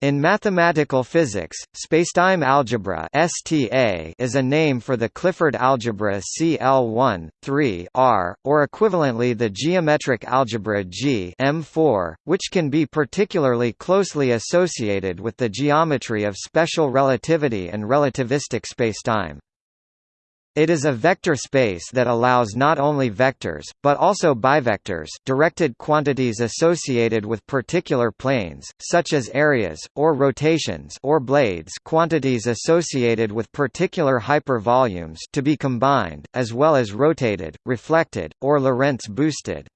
In mathematical physics, spacetime algebra (STA) is a name for the Clifford algebra CL1, 3 R, or equivalently the geometric algebra G M4, which can be particularly closely associated with the geometry of special relativity and relativistic spacetime. It is a vector space that allows not only vectors, but also bivectors directed quantities associated with particular planes, such as areas, or rotations or blades quantities associated with particular hypervolumes to be combined, as well as rotated, reflected, or Lorentz boosted.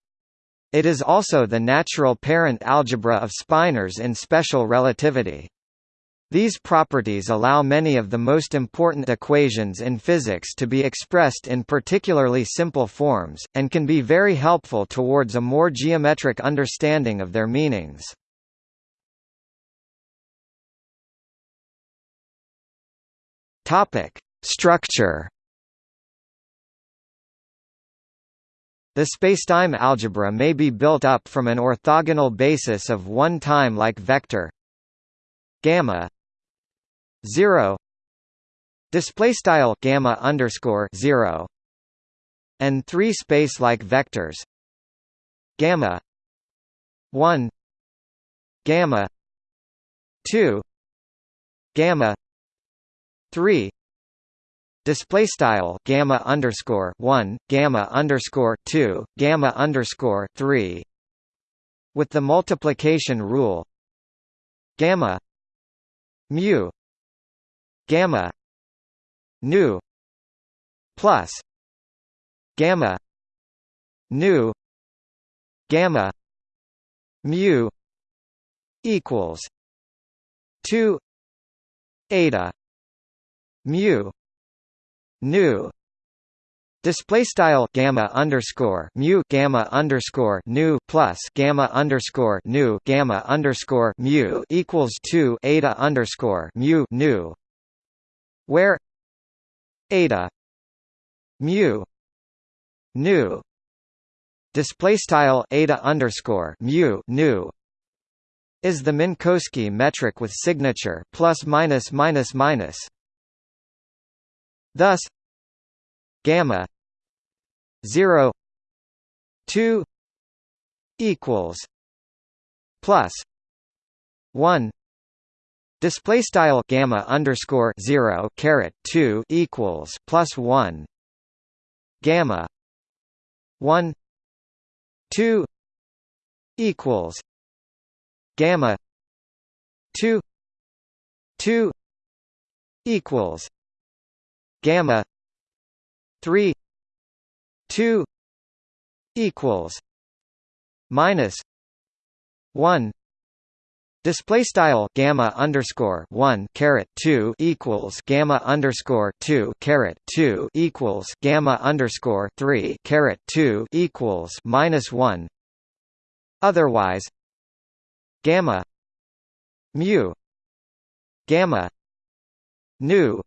It is also the natural parent algebra of spinors in special relativity. These properties allow many of the most important equations in physics to be expressed in particularly simple forms, and can be very helpful towards a more geometric understanding of their meanings. Structure The spacetime algebra may be built up from an orthogonal basis of one time-like vector gamma zero display style gamma underscore zero and three space like vectors gamma one gamma two gamma three display style gamma underscore one gamma underscore two gamma underscore three with the multiplication rule gamma mu gamma nu plus gamma nu gamma mu equals 2 eta mu nu. Display style gamma underscore mu gamma underscore nu plus gamma underscore nu gamma underscore mu equals two eta underscore mu nu where eta mu nu display style eta underscore mu nu is the Minkowski metric with signature plus minus minus minus. Thus, gamma 0 2 equals plus 1 Display style gamma underscore zero caret two equals plus one. Gamma one two equals gamma two two equals gamma three two equals minus one Display style gamma underscore one caret two equals gamma underscore two caret two equals gamma underscore three caret two equals minus one. Otherwise, gamma mu gamma nu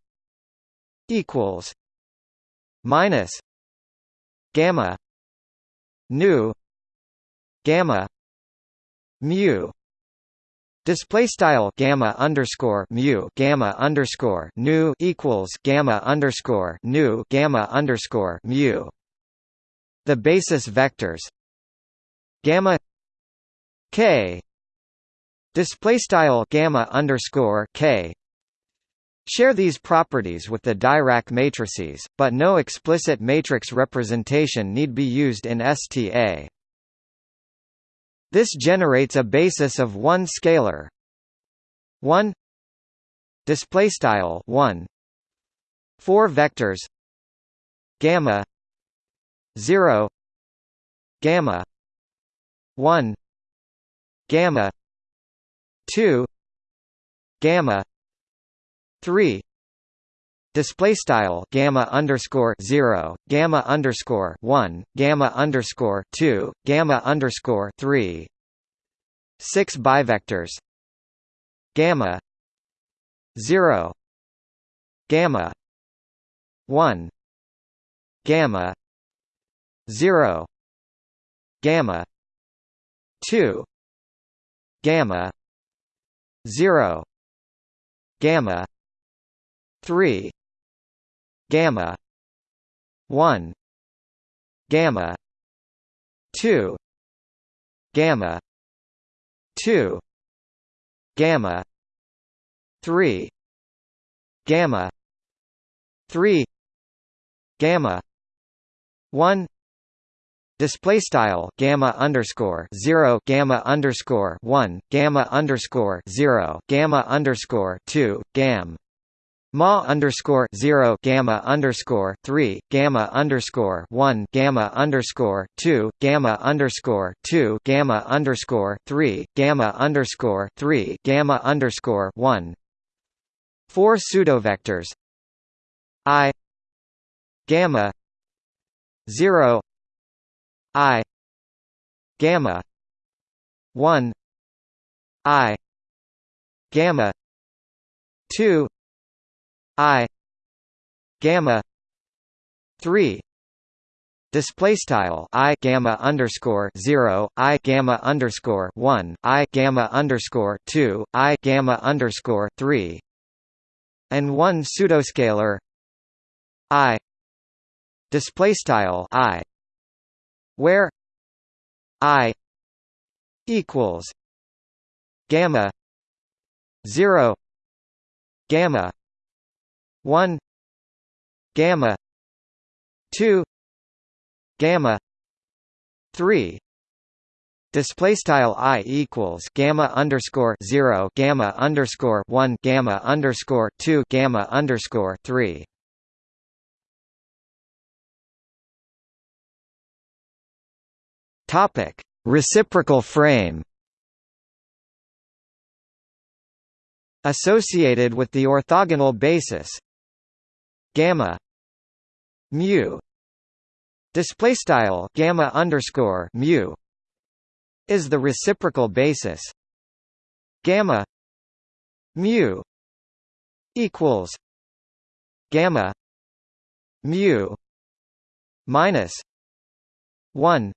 equals minus gamma nu gamma mu Display style gamma underscore mu gamma underscore nu equals gamma underscore nu gamma underscore mu. The basis vectors gamma k display style gamma underscore k share these properties with the Dirac matrices, but no explicit matrix representation need be used in STA. This generates a basis of one scalar. 1 display style 1 four vectors. Gamma. 0 gamma. 1 gamma. 2 gamma. 3 display style gamma underscore zero gamma underscore one gamma underscore two gamma underscore three six bivectors gamma zero gamma one gamma zero gamma two gamma 0 gamma 3 gamma 1 gamma 2 gamma 2 gamma 3 gamma 3 gamma 1 Display style gamma underscore zero gamma underscore one gamma underscore zero gamma underscore two gam Ma underscore zero gamma underscore three gamma underscore one gamma underscore two gamma underscore two gamma underscore three gamma underscore three gamma underscore one. Four pseudovectors. I gamma zero. I gamma one. I gamma two I gamma three Display style I gamma underscore zero I gamma underscore one I gamma underscore two I gamma underscore three and one pseudoscalar I display style I where I equals gamma zero gamma 1 gamma 2 gamma 3 Display style i equals gamma underscore zero gamma underscore one gamma underscore two gamma underscore three. Topic: Reciprocal frame. Associated with the orthogonal basis, gamma mu. Display style gamma underscore mu is the reciprocal basis. Gamma mu equals gamma mu minus 1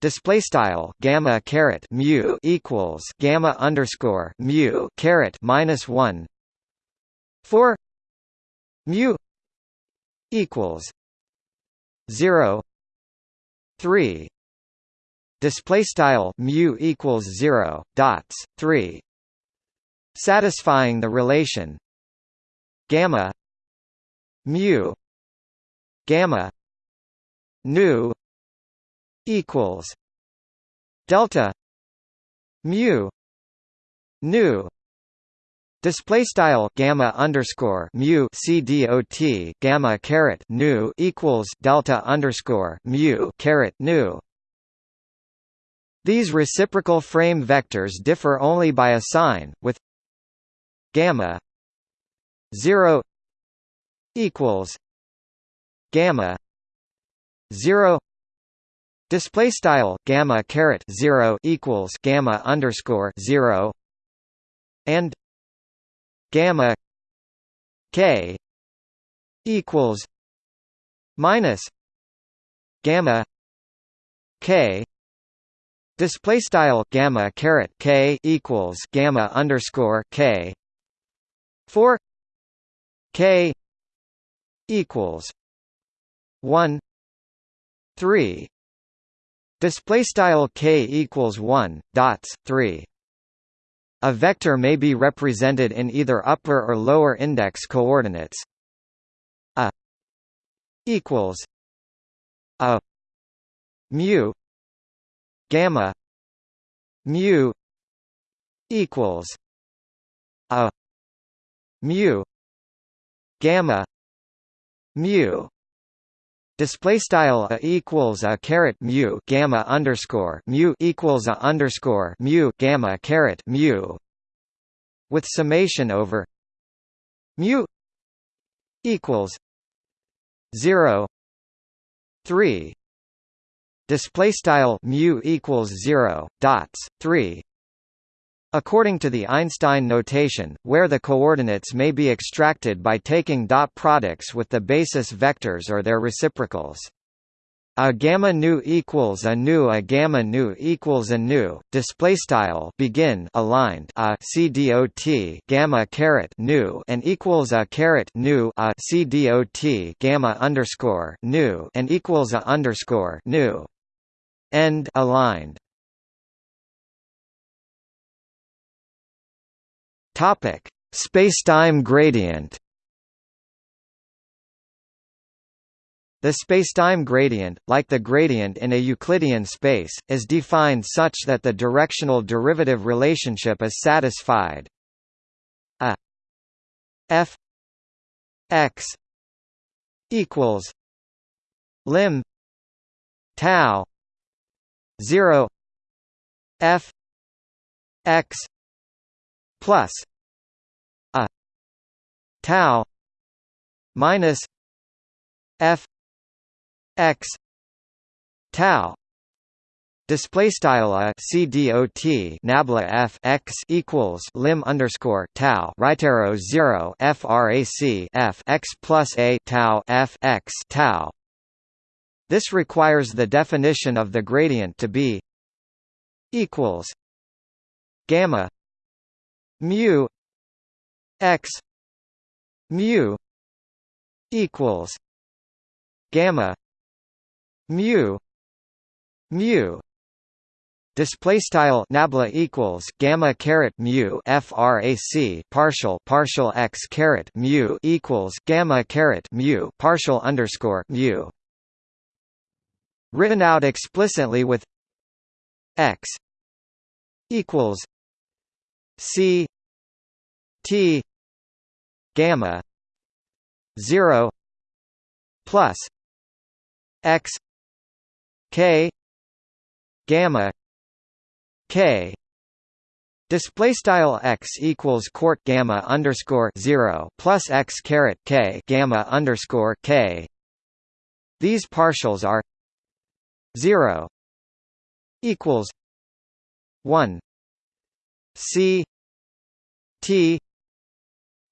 display style gamma caret mu equals gamma underscore mu caret minus 1 for mu equals 0 3 display style mu equals 0 dots 3 satisfying the relation gamma mu gamma nu equals delta mu nu Display style gamma underscore mu c dot gamma caret nu equals delta underscore mu caret nu. These reciprocal frame vectors differ only by a sign, with gamma zero equals gamma zero display style gamma caret zero equals gamma underscore zero and gamma k equals minus gamma k display style gamma caret k equals gamma underscore k for k equals 1 3 display style k equals 1 dots 3 a vector may be represented in either upper or lower index coordinates. A equals a mu gamma mu equals a mu gamma mu Display style a equals a caret mu gamma underscore mu equals a underscore mu gamma caret mu with summation over mu equals zero three. Display style mu equals zero dots three According to the Einstein notation, where the coordinates may be extracted by taking dot products with the basis vectors or their reciprocals. a gamma nu equals a nu a gamma nu equals a nu. Display style begin aligned a c dot gamma caret nu and equals a caret nu a c dot gamma underscore nu and equals a underscore nu. End aligned topic spacetime gradient The spacetime gradient, like the gradient in a Euclidean space, is defined such that the directional derivative relationship is satisfied. A f x equals lim tau 0 f x plus tau minus f x tau. Display style a c dot nabla f x equals lim underscore tau. Right arrow 0 frac f x plus a tau f x tau. This requires the definition of the gradient to be equals gamma mu x mu equals gamma mu mu. Display style nabla equals gamma caret mu frac partial partial x caret mu equals gamma caret mu partial underscore mu. Written out explicitly with x equals c t gamma 0 plus x k gamma k Display style x equals court gamma underscore zero plus x caret k gamma underscore k. These partials are zero equals one c t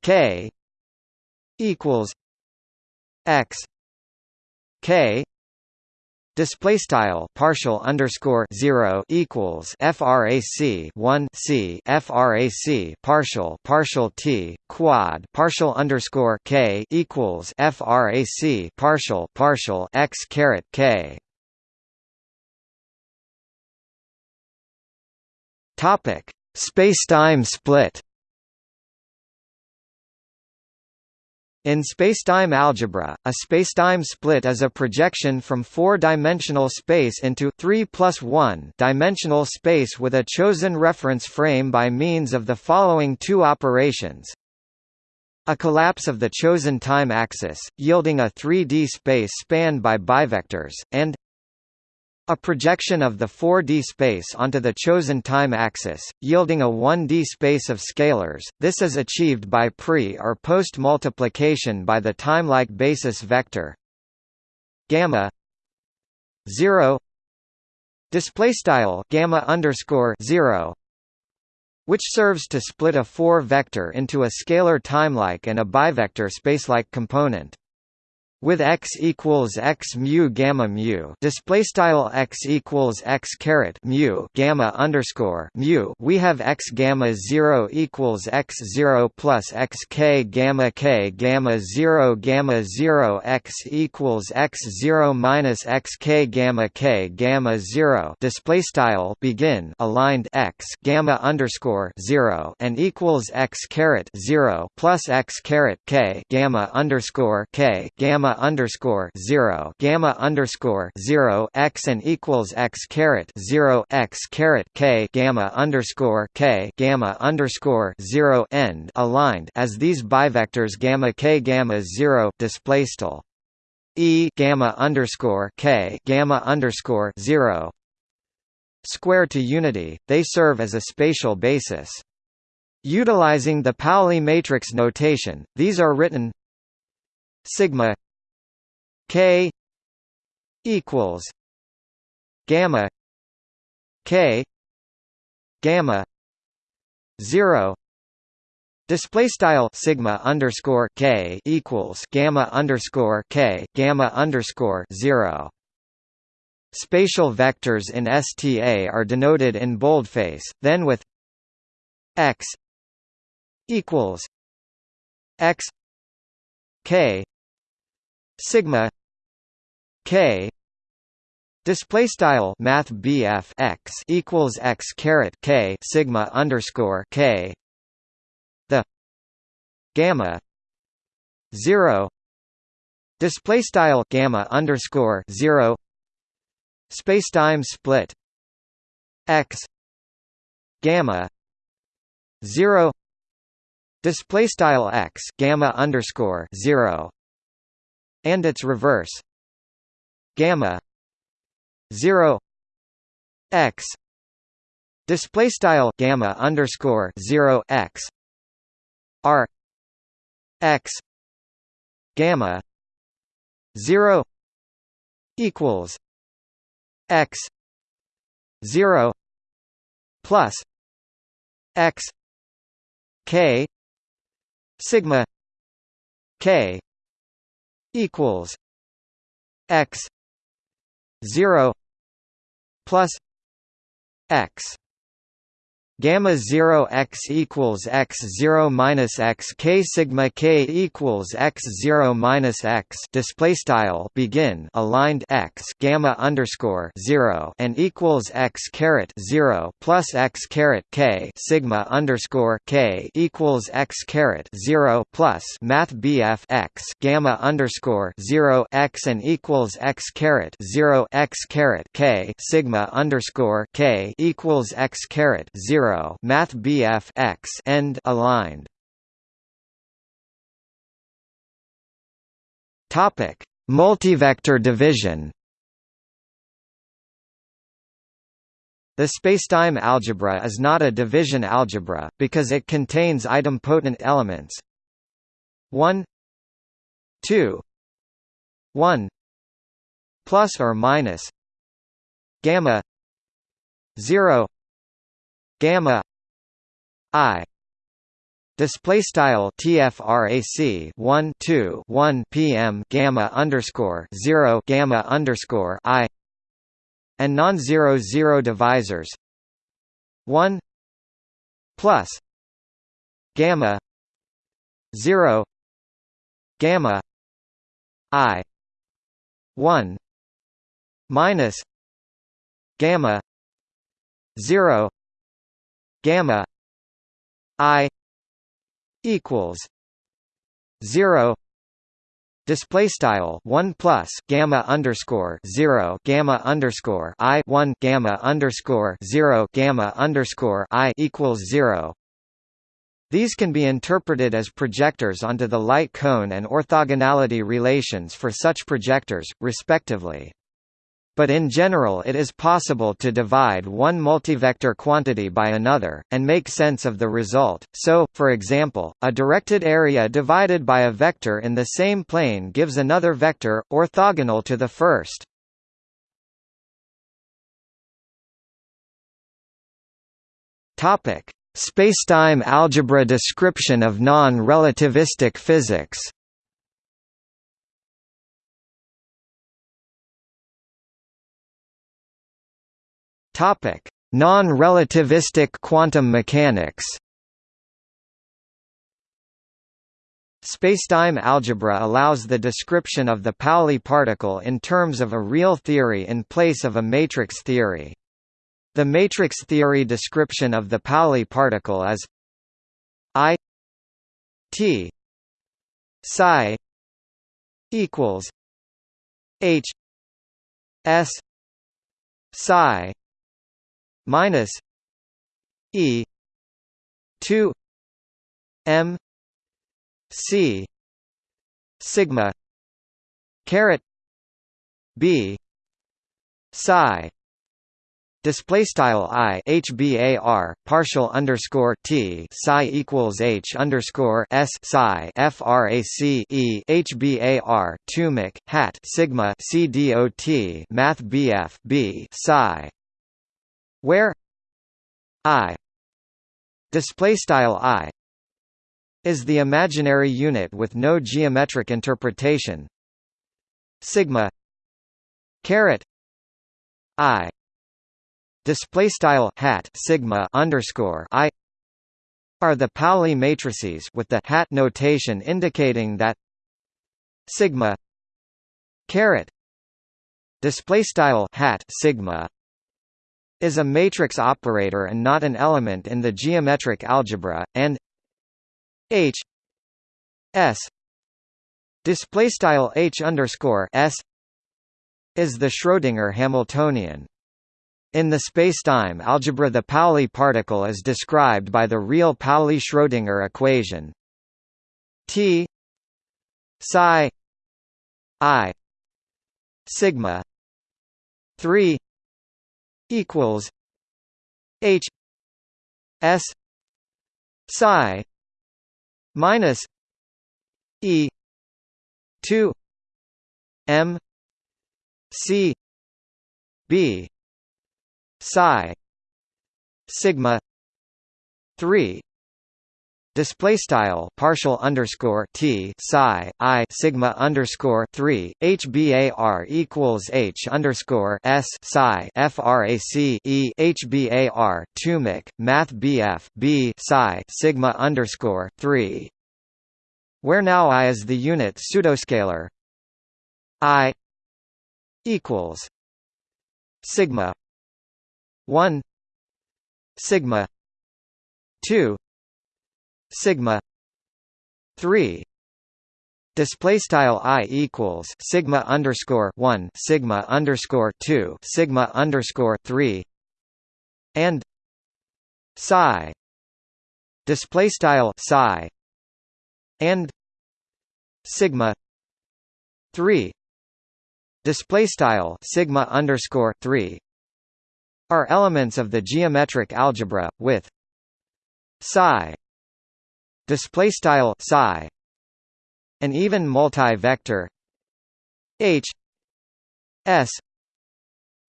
k equals x k Display style partial underscore zero equals frac one c frac partial partial t quad partial underscore k equals frac partial partial x caret k. Topic: Spacetime split. In spacetime algebra, a spacetime split is a projection from four-dimensional space into 3 plus 1 dimensional space with a chosen reference frame by means of the following two operations. A collapse of the chosen time axis, yielding a 3D space spanned by bivectors, and a projection of the 4D space onto the chosen time axis, yielding a 1D space of scalars. This is achieved by pre- or post-multiplication by the timelike basis vector gamma 0 display style gamma underscore 0 which serves to split a 4 vector into a scalar timelike and a bivector spacelike component with x equals x mu gamma mu display style x equals x caret mu gamma underscore mu. We have x gamma 0 equals x 0 plus x k gamma k gamma 0 gamma 0 x equals x 0 minus x k gamma k gamma 0 display style begin aligned x gamma underscore 0 and equals x caret 0 plus x caret k gamma underscore k gamma gamma underscore zero gamma underscore zero x and equals x caret zero x caret k gamma underscore k gamma underscore zero end aligned as these bivectors gamma k gamma zero display e gamma underscore k gamma underscore zero square to unity. They serve as a spatial basis. Utilizing the Pauli matrix notation, these are written sigma K equals gamma K gamma zero Display style sigma underscore k equals gamma underscore k gamma underscore zero. Spatial vectors in STA are denoted in boldface, then with x equals x k sigma k display style math BF x equals x caret k sigma underscore k the gamma 0 display style gamma underscore 0 spacetime split x gamma 0 display style x gamma underscore 0 and its reverse. Gamma 0 x display style gamma underscore 0 x r x gamma 0 equals x 0 plus x k sigma k equals x 0 plus x gamma 0 x equals x 0 minus x k sigma k equals x 0 minus x display style begin aligned x gamma underscore 0 and equals x caret 0 plus x caret k sigma underscore k equals x caret 0 plus math bf x gamma underscore 0 x and equals x caret 0 x caret k sigma underscore k equals x caret 0 0 math BF x end aligned. Topic. Multivector division. The spacetime algebra is not a division algebra, because it contains idempotent elements. 1 2 1 plus or minus gamma 0 gamma i display style tfrac 1 2 1 pm gamma underscore 0 gamma underscore i and non-zero zero divisors 1 plus gamma 0 gamma i 1 minus gamma 0 gamma i equals 0 display style 1 plus gamma underscore 0 gamma underscore i 1 gamma underscore 0 gamma underscore i equals 0 these can be interpreted as projectors onto the light cone and orthogonality relations for such projectors, respectively but in general it is possible to divide one multivector quantity by another, and make sense of the result. So, for example, a directed area divided by a vector in the same plane gives another vector, orthogonal to the first. Spacetime algebra description of non-relativistic physics Topic: Non-relativistic quantum mechanics. Spacetime algebra allows the description of the Pauli particle in terms of a real theory in place of a matrix theory. The matrix theory description of the Pauli particle is I T psi equals H S psi minus E two M C sigma caret B psi Display style i hbar partial underscore t psi equals h underscore s psi frac e hbar tumic hat sigma c dot math bf b psi where i display style i is the imaginary unit with no geometric interpretation. Sigma caret i display style hat sigma underscore i are the Pauli matrices with the hat notation indicating that sigma caret display style hat sigma is a matrix operator and not an element in the geometric algebra and h s display style h underscore s is the Schrödinger Hamiltonian. In the spacetime algebra the Pauli particle is described by the real Pauli-Schrödinger equation T psi i sigma 3 equals H S psi minus E 2 M C B psi sigma 3 display style partial underscore t psi i sigma underscore 3 hbar equals h underscore s psi frac e hbar tumic math bf b psi sigma underscore 3 where now i is the unit pseudoscalar? I equals sigma 1 sigma 2 sigma 3 display style i equals sigma underscore 1 sigma underscore 2 sigma underscore 3 and psi display style psi and sigma 3 display style sigma underscore 3 are elements of the geometric algebra with psi display style psi an even multi-vector h s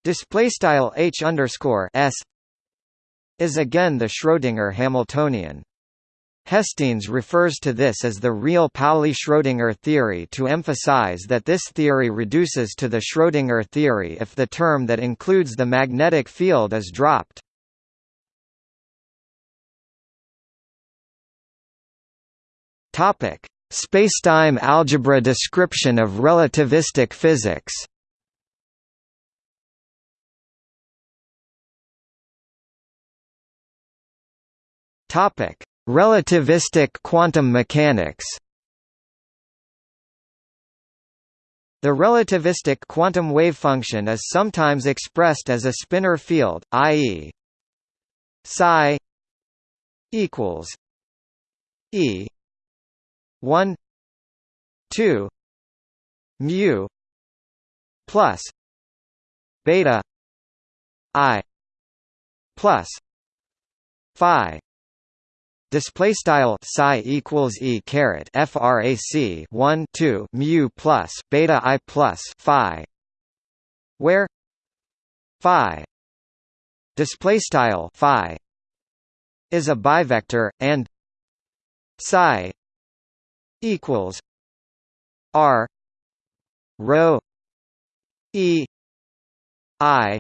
display style h underscore s is again the Schrödinger Hamiltonian Hestenes refers to this as the real Pauli-Schrödinger theory to emphasize that this theory reduces to the Schrödinger theory if the term that includes the magnetic field is dropped. Topic: Spacetime algebra description of relativistic physics. Topic: Relativistic quantum mechanics The relativistic quantum wave function is sometimes expressed as a spinor field, i.e. psi equals e 1 2 mu plus beta i plus phi. Display style psi equals e caret frac 1 2 mu plus beta i plus phi, where? Phi. Display style phi is a bivector and psi equals r rho e i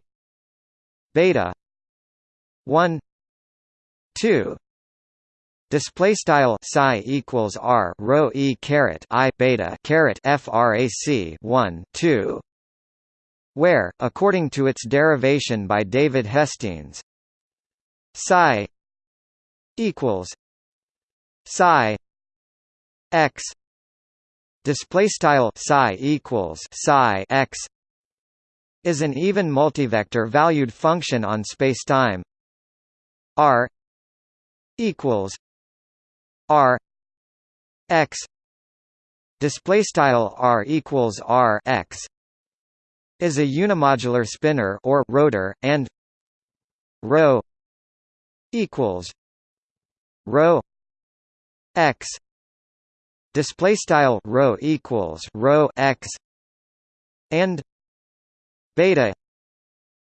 beta 1 2 Display style psi equals r rho e caret i beta caret frac 1 2, where, according to its derivation by David Hestenes, psi equals psi x display style psi equals psi x is an even multivector valued function on spacetime. R equals r x display style r equals r x is a unimodular spinor or rotor and rho equals rho x display style rho equals rho x and beta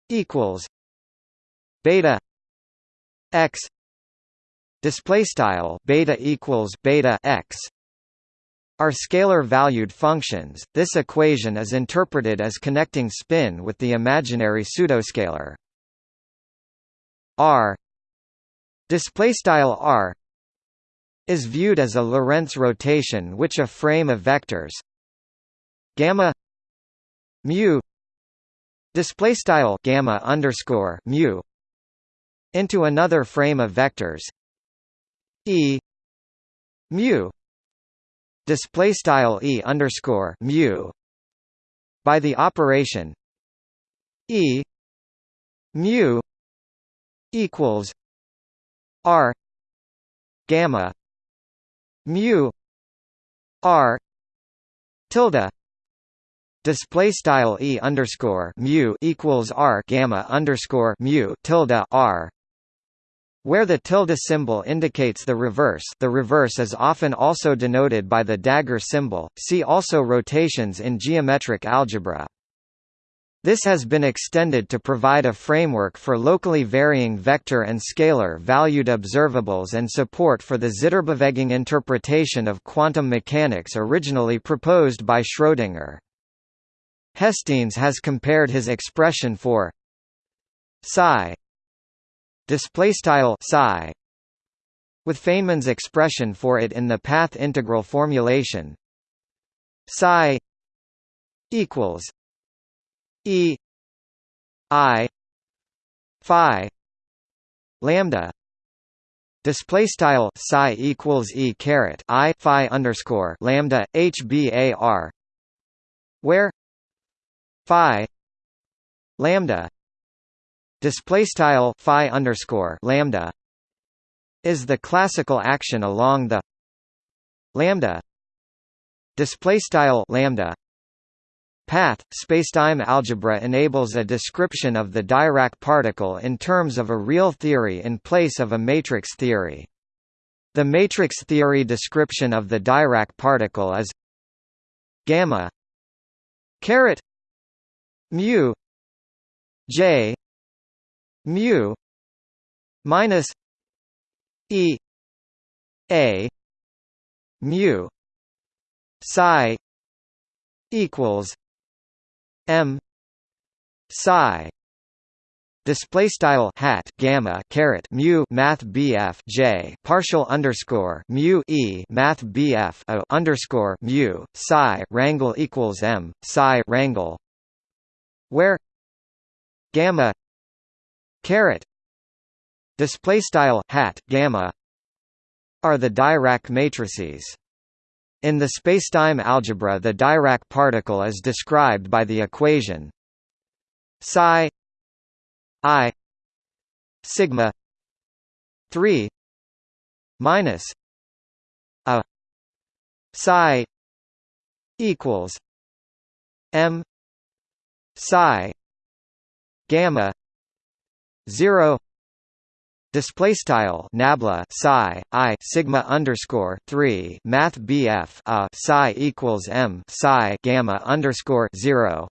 equals beta x display style beta equals beta x are scalar-valued functions. This equation is interpreted as connecting spin with the imaginary pseudoscalar r display style r is viewed as a Lorentz rotation which a frame of vectors gamma mu display style gamma underscore mu into another frame of vectors e mu display style e underscore mu by the operation e mu equals r gamma mu r tilde display style e underscore mu equals r gamma underscore mu tilde r where the tilde symbol indicates the reverse the reverse is often also denoted by the dagger symbol, see also rotations in geometric algebra. This has been extended to provide a framework for locally varying vector and scalar valued observables and support for the Zitterbewegung interpretation of quantum mechanics originally proposed by Schrödinger. Hestenes has compared his expression for psi psi with Feynman's expression for it in the path integral formulation psi equals e i phi lambda display style psi equals e caret i phi underscore lambda hbar where phi lambda display style phi underscore lambda is the classical action along the lambda display style lambda path. Spacetime algebra enables a description of the Dirac particle in terms of a real theory in place of a matrix theory. The matrix theory description of the Dirac particle is gamma caret mu j mu minus e a mu psi equals m. Psi. Display style hat gamma caret mu math bf j partial underscore mu e math bf o underscore mu psi rangle equals m psi rangle where gamma caret display style hat gamma are the Dirac matrices. In the spacetime algebra the Dirac particle is described by the equation psi i sigma 3 minus a psi equals m psi gamma 0 display style nabla psi i sigma underscore 3 math bf a psi equals m psi gamma underscore 0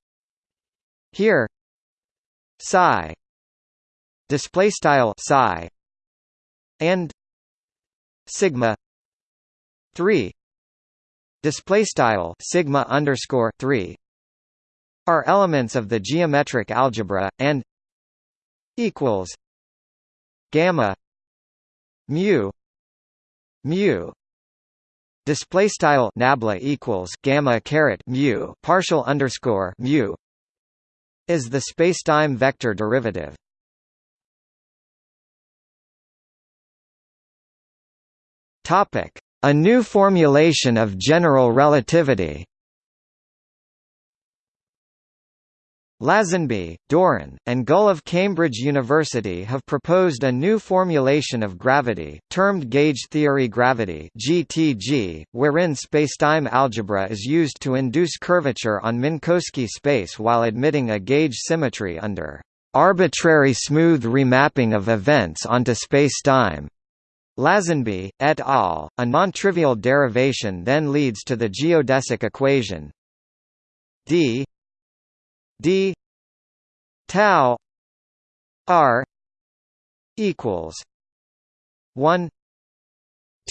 here psi display style psi and sigma 3 display style sigma underscore 3 are elements of the geometric algebra and equals gamma mu mu. Display style nabla equals gamma caret mu partial underscore mu is the spacetime vector derivative. Topic a new formulation of general relativity Lasenby, Doran, and Gull of Cambridge University have proposed a new formulation of gravity, termed gauge theory gravity (GTG), wherein spacetime algebra is used to induce curvature on Minkowski space while admitting a gauge symmetry under arbitrary smooth remapping of events onto spacetime. Lasenby, et al., a non-trivial derivation then leads to the geodesic equation d d tau r equals 1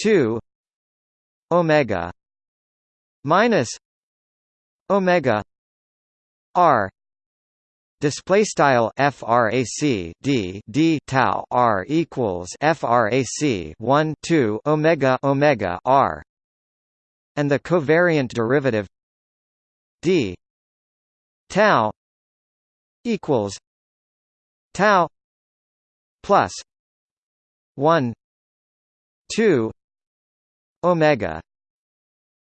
2 omega minus omega r display style frac d d tau r equals frac 1 2 omega omega r and the covariant derivative d tau equals tau plus 1 2 omega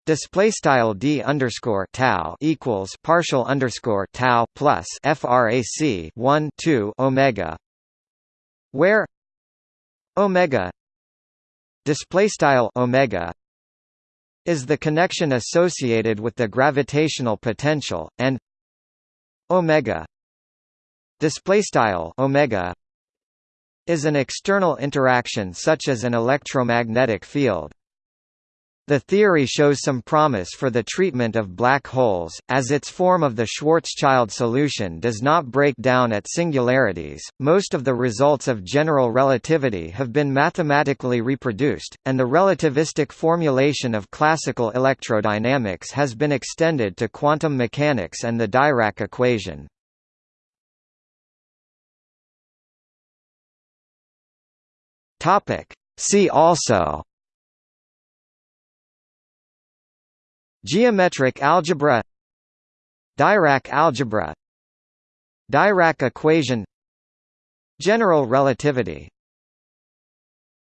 Display style d underscore tau equals partial underscore tau plus frac 1 2 omega, where omega display style omega is the connection associated with the gravitational potential, and omega display style omega is an external interaction such as an electromagnetic field. The theory shows some promise for the treatment of black holes, as its form of the Schwarzschild solution does not break down at singularities. Most of the results of general relativity have been mathematically reproduced, and the relativistic formulation of classical electrodynamics has been extended to quantum mechanics and the Dirac equation. Topic: See also. Geometric algebra. Dirac algebra. Dirac equation. General relativity